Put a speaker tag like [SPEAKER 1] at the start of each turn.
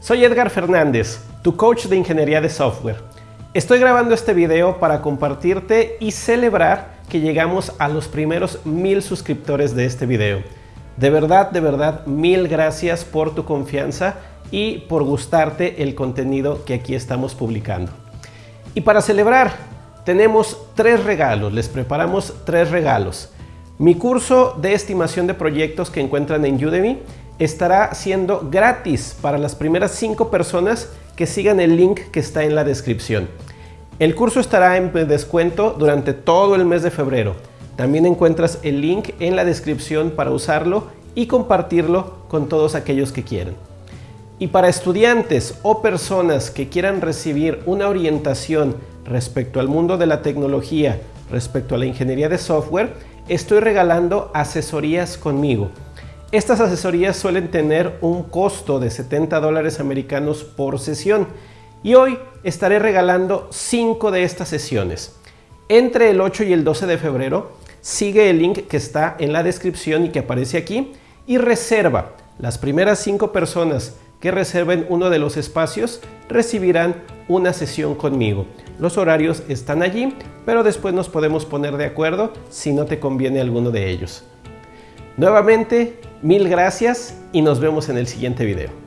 [SPEAKER 1] Soy Edgar Fernández, tu coach de ingeniería de software. Estoy grabando este video para compartirte y celebrar que llegamos a los primeros mil suscriptores de este video. De verdad, de verdad, mil gracias por tu confianza y por gustarte el contenido que aquí estamos publicando. Y para celebrar, tenemos tres regalos, les preparamos tres regalos. Mi curso de estimación de proyectos que encuentran en Udemy estará siendo gratis para las primeras cinco personas que sigan el link que está en la descripción. El curso estará en descuento durante todo el mes de febrero. También encuentras el link en la descripción para usarlo y compartirlo con todos aquellos que quieran. Y para estudiantes o personas que quieran recibir una orientación respecto al mundo de la tecnología, respecto a la ingeniería de software, estoy regalando asesorías conmigo. Estas asesorías suelen tener un costo de 70 dólares americanos por sesión y hoy estaré regalando 5 de estas sesiones. Entre el 8 y el 12 de febrero sigue el link que está en la descripción y que aparece aquí y reserva. Las primeras 5 personas que reserven uno de los espacios recibirán una sesión conmigo. Los horarios están allí, pero después nos podemos poner de acuerdo si no te conviene alguno de ellos. Nuevamente, mil gracias y nos vemos en el siguiente video.